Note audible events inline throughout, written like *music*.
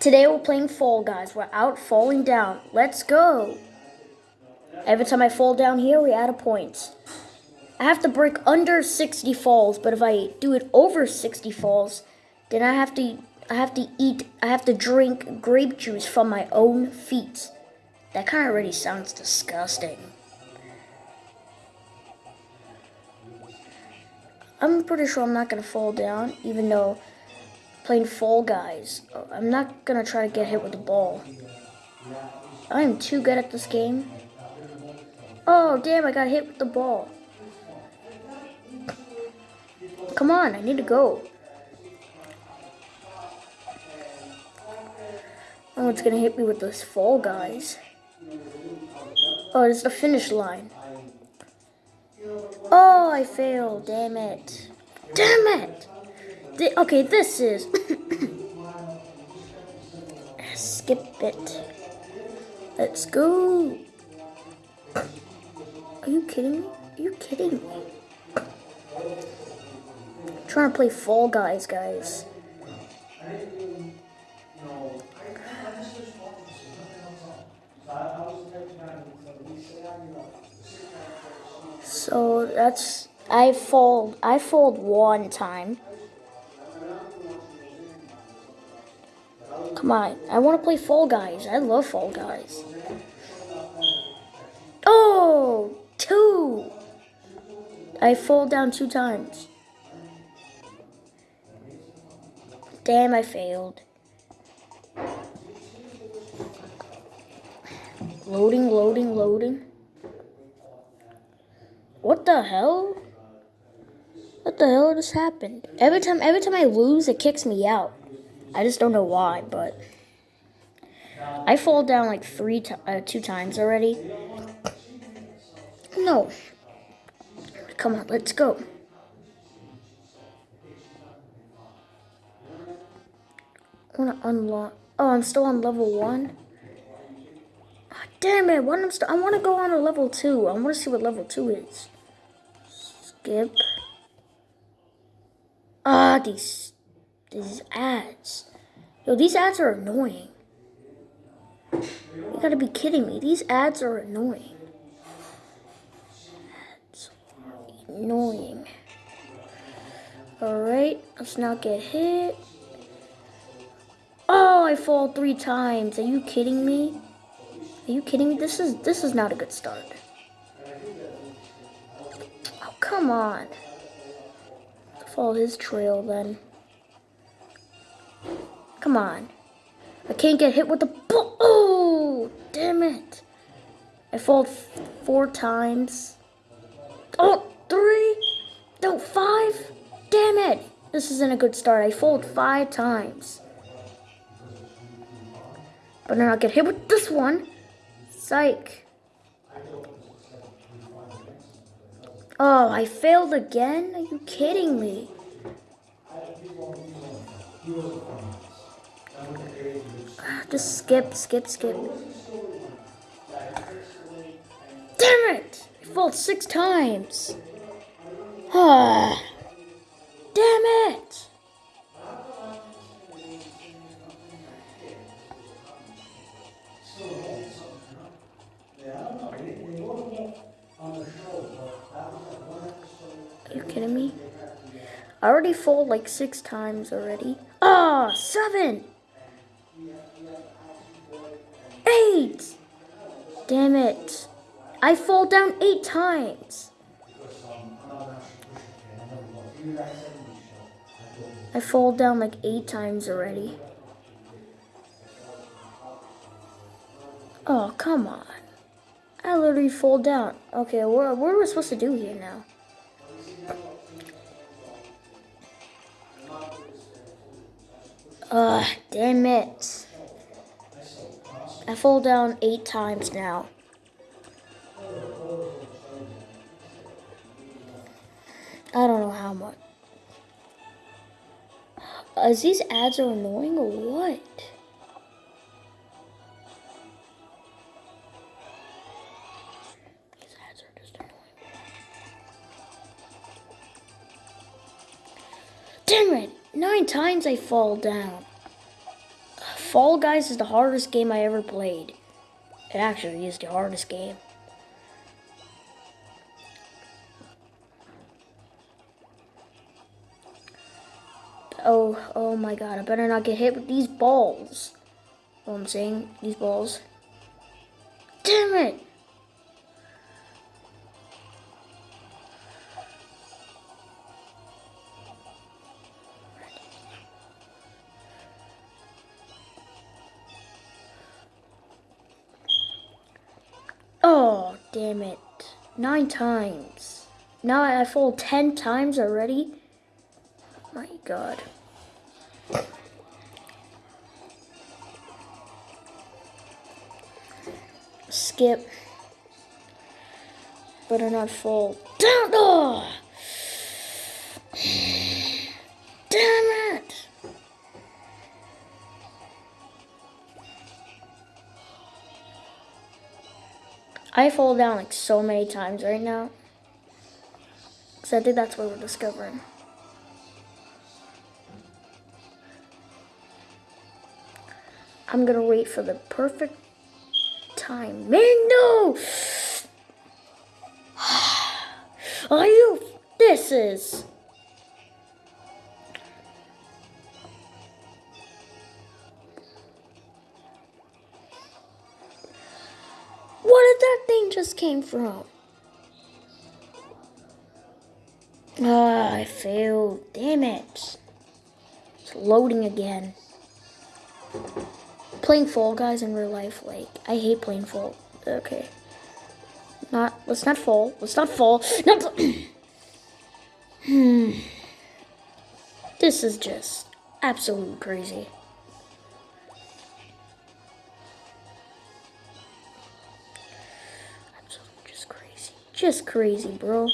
Today we're playing Fall Guys. We're out falling down. Let's go. Every time I fall down here, we add a point. I have to break under 60 falls, but if I do it over 60 falls, then I have to I have to eat I have to drink grape juice from my own feet. That kind of already sounds disgusting. I'm pretty sure I'm not gonna fall down, even though playing Fall Guys, I'm not gonna try to get hit with the ball. I am too good at this game. Oh, damn, I got hit with the ball. Come on, I need to go. Oh, it's gonna hit me with those Fall Guys. Oh, it's the finish line. Oh, I failed. Damn it. Damn it. The, okay, this is... Skip it. Let's go. Are you kidding me? Are you kidding me? I'm trying to play Fall Guys, guys. So that's I fold I fold one time. Come on, I want to play Fall Guys. I love Fall Guys. Oh, two. I fall down two times. Damn, I failed. Loading, loading, loading. What the hell? What the hell just happened? Every time every time I lose, it kicks me out. I just don't know why, but I fall down like three uh, two times already. No. Come on, let's go. I want to unlock. Oh, I'm still on level one. Oh, damn it! What I'm I want to go on to level two. I want to see what level two is. Skip. Ah, these these ads. Yo, these ads are annoying. You gotta be kidding me. These ads are annoying. Ads are annoying. Alright, let's not get hit. Oh, I fall three times. Are you kidding me? Are you kidding me? This is this is not a good start. Oh, come on. Follow his trail then. Come on. I can't get hit with the ball. Oh, damn it. I fall four times. Oh, three. No, five. Damn it. This isn't a good start. I fold five times. But then I'll get hit with this one. Psych. Oh, I failed again? Are you kidding me? Just skip, skip, skip. Damn it! I failed six times. Ah. Damn it! Are you kidding me? I already fall like six times already. Ah, oh, seven! Eight! Damn it. I fall down eight times. I fall down like eight times already. Oh, come on. I literally fall down. Okay, what, what are we supposed to do here now? Ugh, damn it. I fall down eight times now. I don't know how much. Is these ads are annoying or what? These ads are just annoying. Damn it! Nine times I fall down. Fall Guys is the hardest game I ever played. It actually is the hardest game. Oh, oh my god, I better not get hit with these balls. What I'm saying, these balls. Damn it! Damn it. Nine times. Now I fall ten times already? My god. Skip. Better not fall. Damn, *laughs* oh! Ah! I fall down like so many times right now. Because I think that's what we're discovering. I'm gonna wait for the perfect time. Man, no! *sighs* Are you? This is. Just came from? Ah, I failed. Damn it. It's loading again. Playing Fall Guys in real life, like, I hate playing Fall. Okay. Not, let's not fall. Let's not fall. Not *clears throat* hmm. This is just absolutely crazy. Just crazy, bro.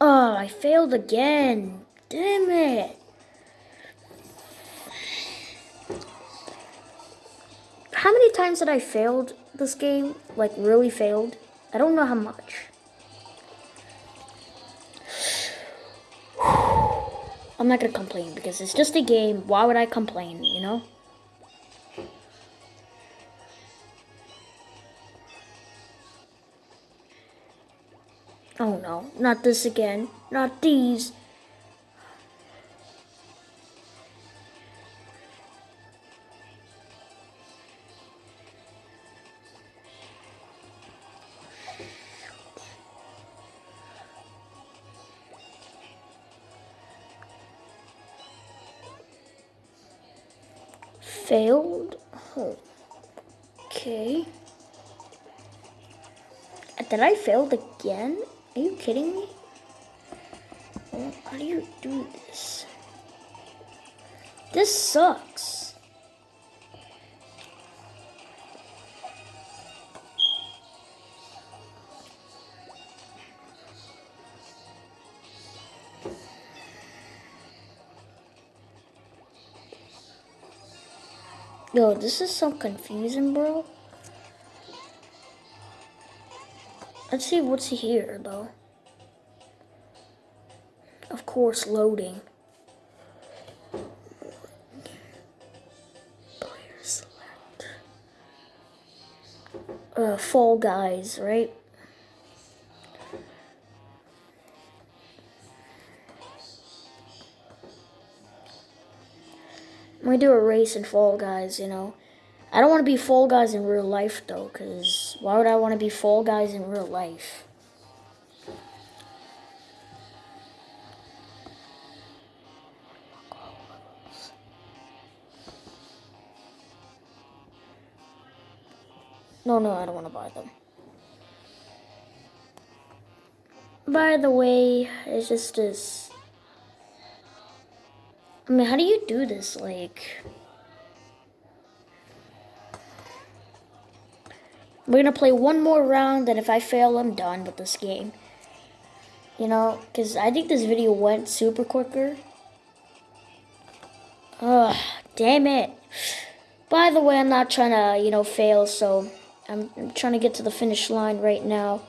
Oh, I failed again. Damn it. Times did I failed this game? Like, really failed? I don't know how much. *sighs* I'm not gonna complain because it's just a game. Why would I complain, you know? Oh no, not this again. Not these. Failed. Okay. Did I failed again? Are you kidding me? How do you do this? This sucks. Yo, this is so confusing, bro. Let's see what's here, though. Of course, loading. Player select. Uh, Fall Guys, right? Gonna do a race in Fall Guys, you know. I don't want to be Fall Guys in real life, though, because why would I want to be Fall Guys in real life? No, no, I don't want to buy them. By the way, it's just this. I mean, how do you do this? Like. We're gonna play one more round, and if I fail, I'm done with this game. You know, because I think this video went super quicker. Ugh, damn it. By the way, I'm not trying to, you know, fail, so I'm, I'm trying to get to the finish line right now.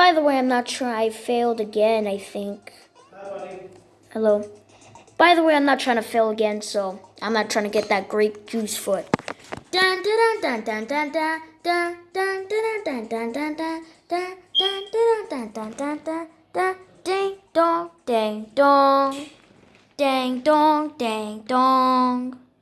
By the way, I'm not sure I failed again, I think. Hello. By the way, I'm not trying to fail again, so I'm not trying to get that grape juice foot. Dun dun dun dun dun dun ding dong ding dong ding dong ding dong